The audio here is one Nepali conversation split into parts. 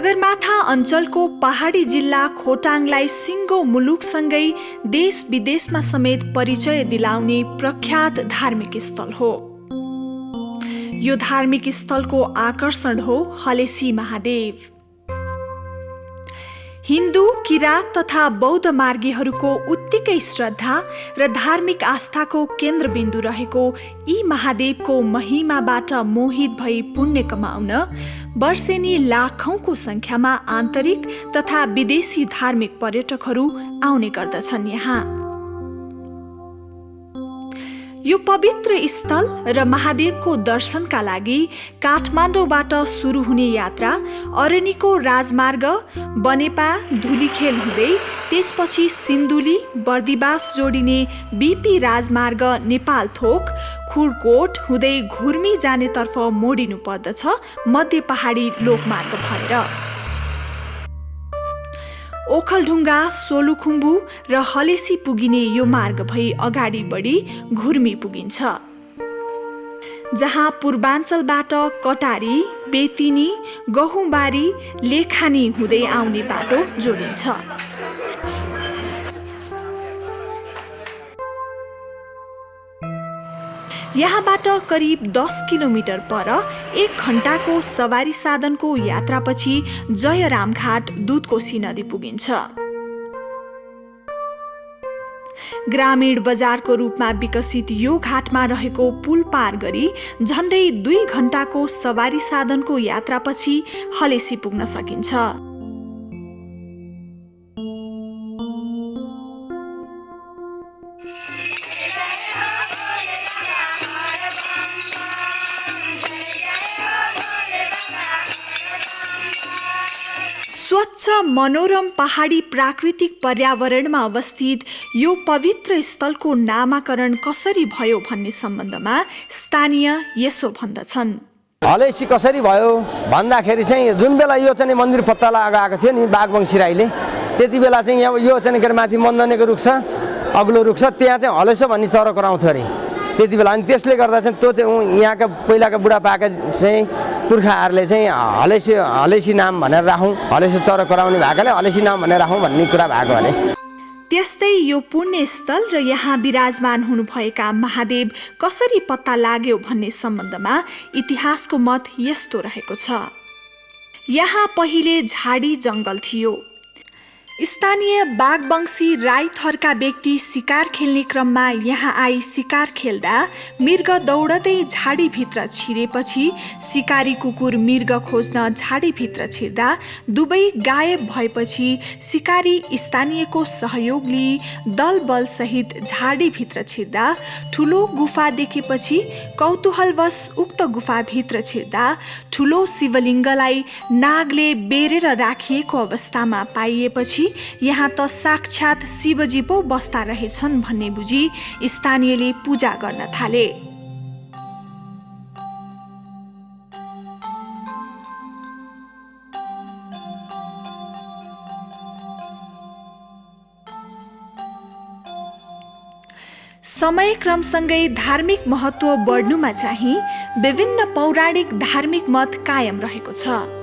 सगरमाथा अञ्चलको पहाडी जिल्ला खोटाङलाई सिङ्गो मुलुकसँगै देश विदेशमा समेत परिचय दिलाउने प्रख्यात धार्मिक स्थल हो। यो धार्मिक स्थलको आकर्षण हो हलेसी महादेव। हिन्दू किराँत तथा बौद्ध मार्गीहरूको उत्तिकै श्रद्धा र धार्मिक आस्थाको केन्द्रबिन्दु रहेको यी महादेवको महिमाबाट मोहित भई पुण्य कमाउन वर्षेनी लाखौँको सङ्ख्यामा आन्तरिक तथा विदेशी धार्मिक पर्यटकहरू आउने गर्दछन् यहाँ। यो पवित्र स्थल र महादेवको दर्शनका लागि काठमाडौँबाट सुरु हुने यात्रा अरनिको राजमार्ग बनेपा धुलीखेल हुँदै त्यसपछि सिन्धुली बर्दिवास जोडिने बिपी राजमार्ग नेपाल थोक खुरकोट हुँदै घुर्मी जानेतर्फ मोडिनु पर्दछ मध्य पहाडी लोकमार्ग भएर। ओखलढुङ्गा सोलुखुम्बु र हलेसी पुगिने यो मार्ग भई अगाडि बढी घुर्मी पुगिन्छ। जहाँ पूर्वाञ्चलबाट कटारी बेतिनी गहुँबारी लेखानी हुँदै आउने बाटो जोडिन्छ। यहाँबाट करिब दस किलोमिटर पर एक घन्टाको सवारी साधनको यात्रापछि जयराम घाट दुधकोशी नदी पुगिन्छ। ग्रामीण बजारको रूपमा विकसित यो घाटमा रहेको पुल पार गरी झन्डै दुई घन्टाको सवारी साधनको यात्रापछि हलेसी पुग्न सकिन्छ। स्वच्छ मनोरम पहाडी प्राकृतिक पर्यावरणमा अवस्थित यो पवित्र स्थलको नामाकरण कसरी भयो भन्ने सम्बन्धमा स्थानीय यसो भन्दछन्। हलेसी कसरी भयो? भन्दाखेरि चाहिँ जुन बेला यो चाहिँ मन्दिर पत्ता लगाएको थियो नि बागवंशी राईले त्यति बेला चाहिँ यहाँ यो चाहिँ के अरे माथि मन्दनेको रुख छ अग्लो रुख छ त्यहाँ चाहिँ हलेसो भन्ने चरो कराउँथ्यो अरे। त्यति बेला अनि त्यसले गर्दा चाहिँ त्यो चाहिँ यहाँका पहिलाका बुढापाका चाहिँ पुर्खाहरूले चाहिँ हलेसी हलेसी नाम भनेर राखौँ। हलेसी चरो कराउने भएकोले हलेसी नाम भनेर राखौँ भन्ने कुरा भएको अरे त्यस्तै यो पुण्यस्थल र यहाँ विराजमान हुनुभएका महादेव कसरी पत्ता लाग्यो भन्ने सम्बन्धमा इतिहासको मत यस्तो रहेको छ। यहाँ पहिले झाडी जङ्गल थियो। स्थानीय बागवंशी राई थरका व्यक्ति शिकार खेल्ने क्रममा यहाँ आई शिकार खेल्दा मृग दौडदै झाडीभित्र छिरेपछि सिकारी कुकुर मृग खोज्न झाडीभित्र छिर्दा दुवै गायब भएपछि सिकारी स्थानीयको सहयोग लिई दल बलसहित झाडीभित्र छिर्दा ठुलो गुफा देखेपछि कौतूहलवश उक्त गुफाभित्र छिर्दा ठुलो शिवलिङ्गलाई नागले बेरेर राखिएको अवस्थामा पाइएपछि यहाँ त साक्षात् शिवजी पो बस्दा रहेछन् भन्ने बुझी स्थानीयले पूजा गर्न थाले। समय क्रमसँगै धार्मिक महत्त्व बढ्नुमा चाहिँ विभिन्न पौराणिक धार्मिक मत कायम रहेको छ।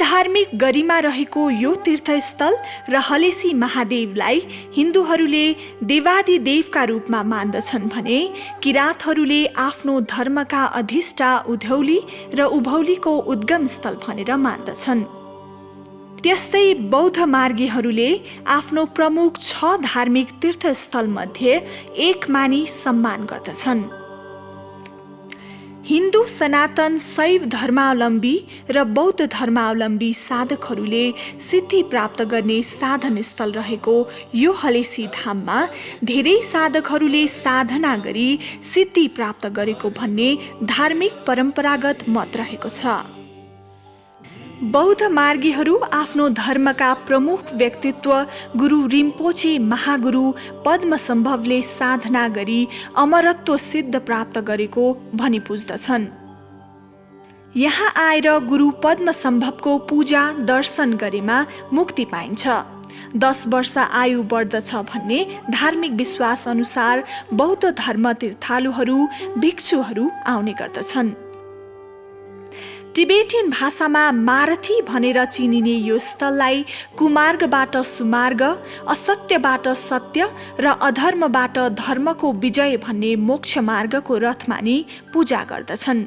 त्रिधार्मिक गरिमा रहेको यो तीर्थस्थल र हलेसी महादेवलाई हिन्दूहरूले देवादिदेवका रूपमा मान्दछन् भने किराँतहरूले आफ्नो धर्मका अधिष्ठा उधौली र उभौलीको उद्गम स्थल भनेर मान्दछन्। त्यस्तै बौद्ध मार्गीहरूले आफ्नो प्रमुख छ धार्मिक तीर्थस्थलमध्ये एक मानी सम्मान गर्दछन्। हिन्दू सनातन शैव धर्मावलम्बी र बौद्ध धर्मावलम्बी साधकहरूले सिद्धि प्राप्त गर्ने साधन स्थल रहेको यो हलेसी धाममा धेरै साधकहरूले साधना गरी सिद्धि प्राप्त गरेको भन्ने धार्मिक परम्परागत मत रहेको छ। बौद्ध मार्गीहरू आफ्नो धर्मका प्रमुख व्यक्तित्व गुरु रिम्पोचे महागुरु पद्मसम्भवले साधना गरी अमरत्व सिद्ध प्राप्त गरेको भनी पुज्दछन्। यहाँ आएर गुरु पद्मसम्भवको पूजा दर्शन गरेमा मुक्ति पाइन्छ। दस वर्ष आयु बढ्दछ भन्ने धार्मिक विश्वास अनुसार बौद्ध धर्म तीर्थालुहरू भिक्षुहरू आउने गर्दछन्। टिबेटियन भाषामा मारथी भनेर चिनिने यो स्थललाई कुमार्गबाट सुमार्ग असत्यबाट सत्य र अधर्मबाट धर्मको विजय भन्ने मोक्ष मार्गको रथ मानि पूजा गर्दछन्।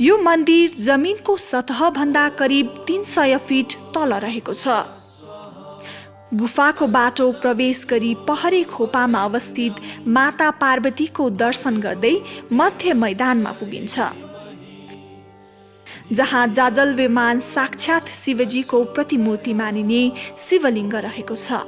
यो मन्दिर जमिनको सतहभन्दा करिब तिन सय फिट तल रहेको छ। गुफाको बाटो प्रवेश गरी पहरे खोपामा अवस्थित माता पार्वतीको दर्शन गर्दै मध्य मैदानमा पुगिन्छ। जहाँ जाजलवेमान साक्षात शिवजीको प्रतिमूर्ति मानिने शिवलिङ्ग रहेको छ।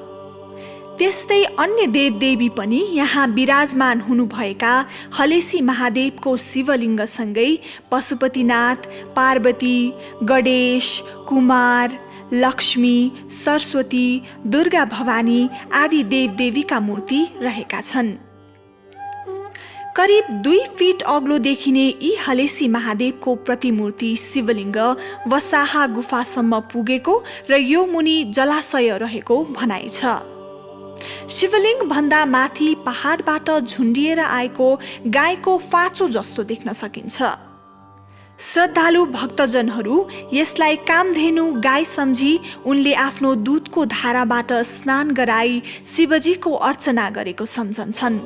त्यस्तै अन्य देवदेवी पनि यहाँ विराजमान हुनुभएका हलेसी महादेवको शिवलिङ्गसँगै पशुपतिनाथ पार्वती गणेश कुमार लक्ष्मी सरस्वती दुर्गा भवानी आदि देवदेवीका मूर्ति रहेका छन्। करिब दुई फिट अग्लो देखिने यी हलेसी महादेवको प्रतिमूर्ति शिवलिङ्ग वसाहा गुफासम्म पुगेको र यो मुनि जलाशय रहेको भनाइ छ। शिवलिङ्ग भन्दा माथि पहाडबाट झुन्डिएर आएको गाईको फाँचो जस्तो देख्न सकिन्छ। श्रद्धालु भक्तजनहरू यसलाई कामधेनु गाई सम्झी उनले आफ्नो दुधको धाराबाट स्नान गराई शिवजीको अर्चना गरेको सम्झन्छन्।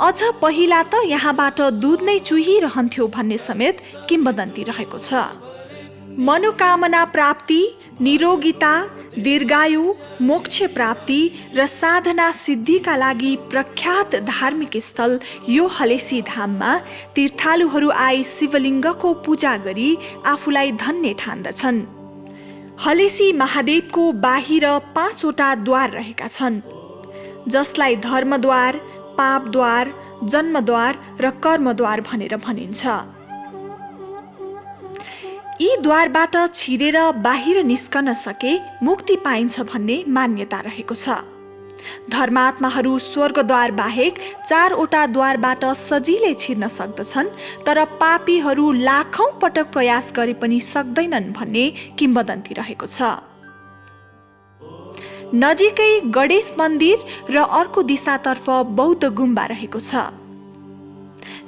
अझ पहिला त यहाँबाट दुध नै चुहिरहन्थ्यो भन्ने समेत किम्बदन्ती रहेको छ। मनोकामना प्राप्ति निरोगिता दीर्घायु मोक्ष प्राप्ति र साधना सिद्धिका लागि प्रख्यात धार्मिक स्थल यो हलेसी धाममा तीर्थालुहरू आई शिवलिङ्गको पूजा गरी आफूलाई धन्य ठान्दछन्। हलेसी महादेवको बाहिर पाँचवटा द्वार रहेका छन् जसलाई धर्मद्वार पापद्वार जन्मद्वार र कर्मद्वार भनेर भनिन्छ। यी द्वारबाट छिरेर बाहिर निस्कन सके मुक्ति पाइन्छ भन्ने मान्यता रहेको छ। धर्मात्माहरू स्वर्गद्वार बाहेक चारवटा द्वारबाट सजिलै छिर्न सक्दछन् तर पापीहरू लाखौँ पटक प्रयास गरे पनि सक्दैनन् भन्ने किम्बदन्ती रहेको छ। नजिकै गणेश मन्दिर र अर्को दिशातर्फ बौद्ध गुम्बा रहेको छ।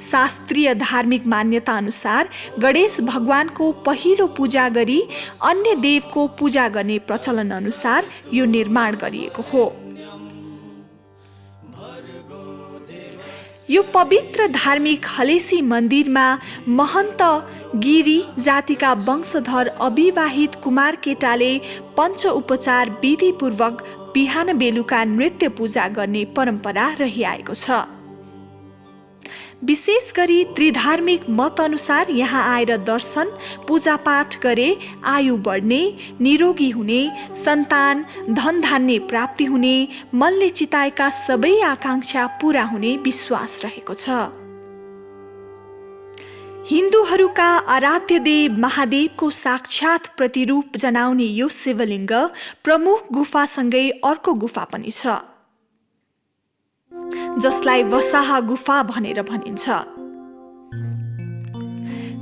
शास्त्रीय धार्मिक मान्यता अनुसार गणेश भगवानको पहिलो पूजा गरी अन्य देवको पूजा गर्ने प्रचलन अनुसार यो निर्माण गरिएको हो। यो पवित्र धार्मिक हलेसी मन्दिरमा महन्त गिरी जातिका वंशधर अविवाहित कुमार केटाले पञ्च उपचार विधिपूर्वक बिहान बेलुका नृत्य पूजा गर्ने परम्परा रहिआएको छ। विशेष गरी त्रिधार्मिक मत अनुसार यहाँ आएर दर्शन पूजापाठ गरे आयु बढ्ने निरोगी हुने सन्तान धन धान्य प्राप्ति हुने मनले चिताएका सबै आकाङ्क्षा पुरा हुने विश्वास रहेको छ। हिन्दूहरूका आराध्य देव महादेवको साक्षात प्रतिरूप जनाउने यो शिवलिङ्ग प्रमुख गुफासँगै अर्को गुफा पनि छ। जसलाई वसाहा गुफा भनेर भनिन्छ।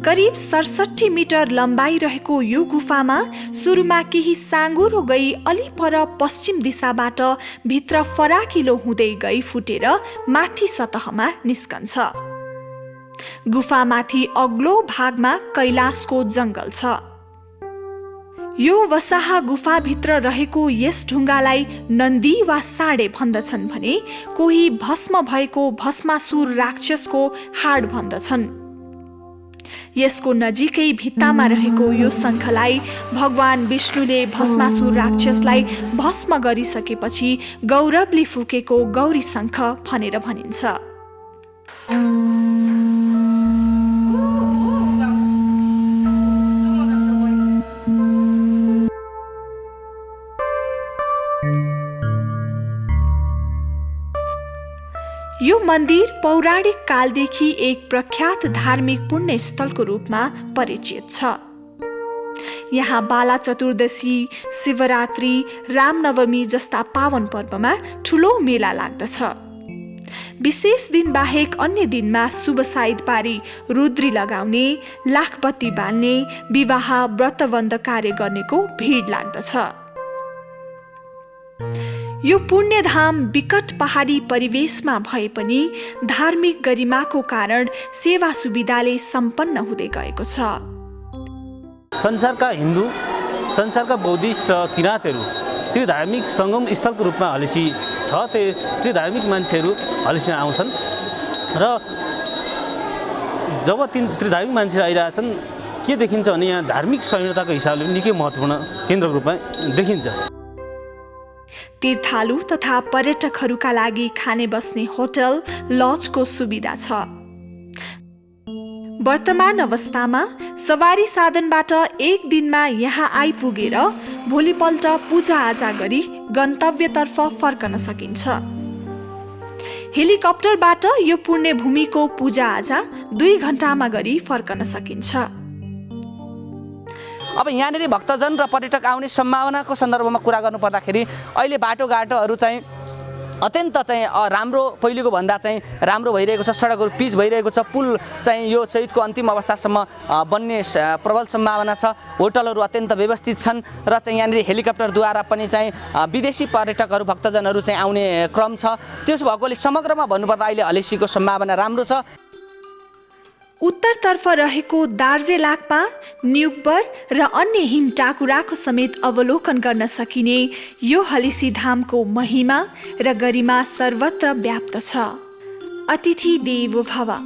करिब सडसठी मिटर लम्बाइ रहेको यो गुफामा सुरुमा केही साँगुरो गई अलि पर पश्चिम दिशाबाट भित्र फराकिलो हुँदै गई फुटेर माथि सतहमा निस्कन्छ। गुफामाथि अग्लो भागमा कैलाशको जङ्गल छ। यो वसाहा गुफाभित्र रहेको यस ढुङ्गालाई नन्दी वा साडे भन्दछन् भने कोही भस्म भएको भस्मासुर राक्षसको हाड भन्दछन्। यसको नजिकै भित्तामा रहेको यो शङ्खलाई भगवान विष्णुले भस्मासुर राक्षसलाई भस्म गरिसकेपछि गौरवले फुकेको गौरी शङ्ख भनेर भनिन्छ। यो मन्दिर पौराणिक कालदेखि एक प्रख्यात धार्मिक पुण्यस्थलको रूपमा परिचित छ। यहाँ बाला चतुर्दशी शिवरात्रि रामनवमी जस्ता पावन पर्वमा ठुलो मेला लाग्दछ। विशेष दिन बाहेक अन्य दिनमा शुभ साइद पारी रुद्री लगाउने लाखपत्ती बाल्ने विवाह व्रतबन्ध कार्य गर्नेको भिड लाग्दछ। यो पुण्यधाम विकट पहाडी परिवेशमा भए पनि धार्मिक गरिमाको कारण सेवा सुविधाले सम्पन्न हुँदै गएको छ। संसारका हिन्दू संसारका बौद्धिस्ट र किराँतहरू त्यो धार्मिक सङ्गम स्थलको रूपमा हलेसी छ त्यो धार्मिक मान्छेहरू हलेसीमा आउँछन्। र जब तिन त्यो धार्मिक मान्छेहरू आइरहेछन् के देखिन्छ भने यहाँ धार्मिक संहिताको हिसाबले निकै महत्त्वपूर्ण केन्द्रको रूपमा देखिन्छ। तीर्थालु तथा पर्यटकहरूका लागि खाने बस्ने होटल लजको सुविधा छ। वर्तमान अवस्थामा सवारी साधनबाट एक दिनमा यहाँ आइपुगेर भोलिपल्ट पूजाआजा गरी गन्तव्यतर्फ फर्कन सकिन्छ। हेलिकप्टरबाट यो पुण्यभूमिको पूजाआजा दुई घन्टामा गरी फर्कन सकिन्छ। अब यहाँनिर भक्तजन र पर्यटक आउने सम्भावनाको सन्दर्भमा कुरा गर्नु पर्दाखेरि अहिले बाटोघाटोहरू चाहिँ अत्यन्त चाहिँ राम्रो पहिलेको भन्दा चाहिँ राम्रो भइरहेको छ सडकहरू पिच भइरहेको छ पुल चाहिँ यो चैतको अन्तिम अवस्थासम्म बन्ने प्रबल सम्भावना छ। होटलहरू अत्यन्त व्यवस्थित छन् र चाहिँ यहाँनिर हेलिकप्टरद्वारा पनि चाहिँ विदेशी पर्यटकहरू भक्तजनहरू चाहिँ आउने क्रम छ। त्यसो भएकोले समग्रमा भन्नुपर्दा अहिले हलेसीको सम्भावना राम्रो छ। उत्तरतर्फ रहेको दार्जे लाक्पा न्युकबर र अन्य हिम टाकुराको समेत अवलोकन गर्न सकिने यो हलिसी धामको महिमा र गरिमा सर्वत्र व्याप्त छ। अतिथि देवो भव।